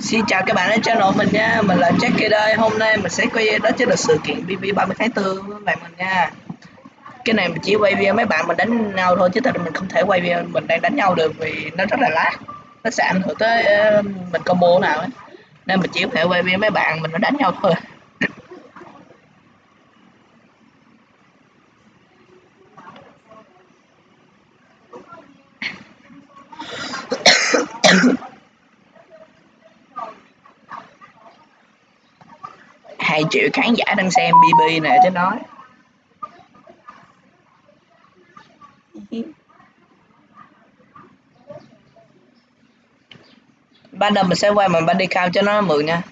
Xin chào các bạn đến channel mình nha, mình là Jackie đây. Hôm nay mình sẽ quay đó chính là sự kiện BB 30 tháng 4 với bạn mình nha. Cái này mình chỉ quay video mấy bạn mình đánh nhau thôi chứ thật mình không thể quay video mình đang đánh nhau được vì nó rất là lát. Nó sẽ ảnh hưởng tới ờ, mình combo nào ấy. Nên mình chỉ có thể quay video mấy bạn mình nó đánh nhau thôi. hai triệu khán giả đang xem bb nè chứ nói ban đầu mình sẽ quay bằng body cam cho nó mượn nha.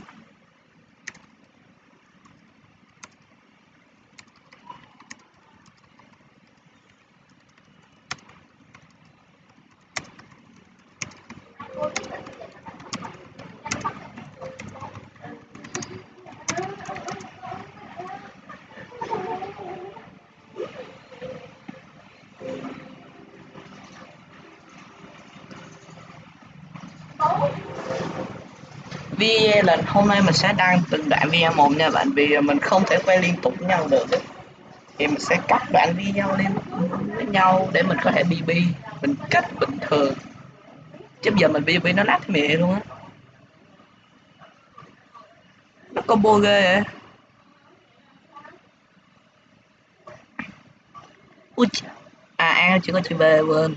Video lần hôm nay mình sẽ đăng từng đoạn video một nha bạn, vì mình không thể quay liên tục với nhau được thì mình sẽ cắt đoạn video lên với nhau để mình có thể bb mình cắt bình thường. Chứ giờ mình bb nó lát mẹ luôn á. Nó combo ghê vậy ui à a chưa có chữ B quên.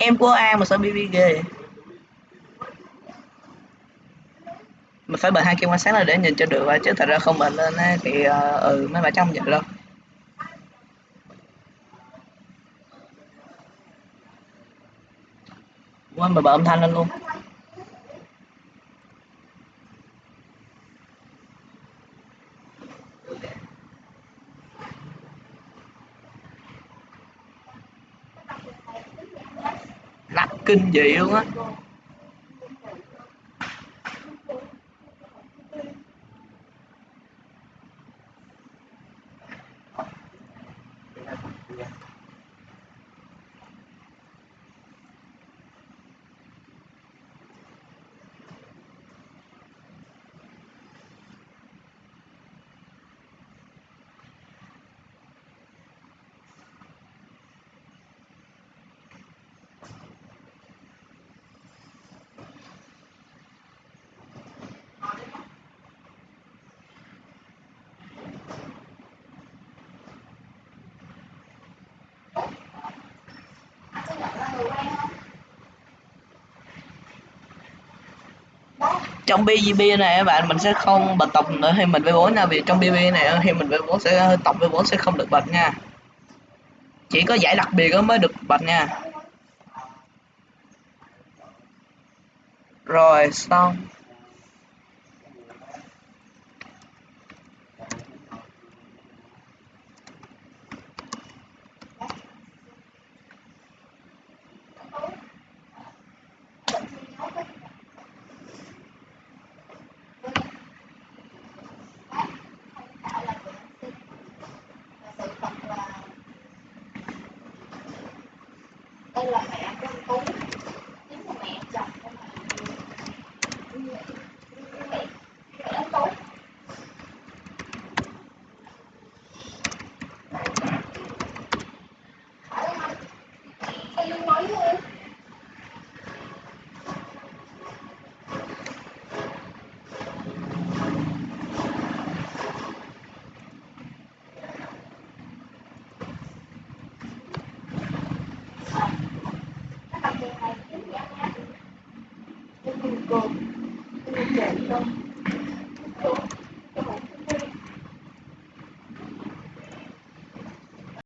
Em của A mà sao BB ghê. Mình phải bật hai kim quan sát là để nhìn cho được chứ thật ra không bật lên ấy, thì uh, ừ mấy bà trong vậy đâu quên mà bật âm thanh lên luôn. Kinh dị luôn á. Trong BGB này các bạn, mình sẽ không bật tộc nữa khi mình V4 nha, vì trong BB này thì mình V4 sẽ tộc V4 sẽ không được bật nha. Chỉ có giải đặc biệt mới được bật nha. Rồi, xong. Là mẹ con Tú chính là mẹ chồng của mẹ. ecco, in effetti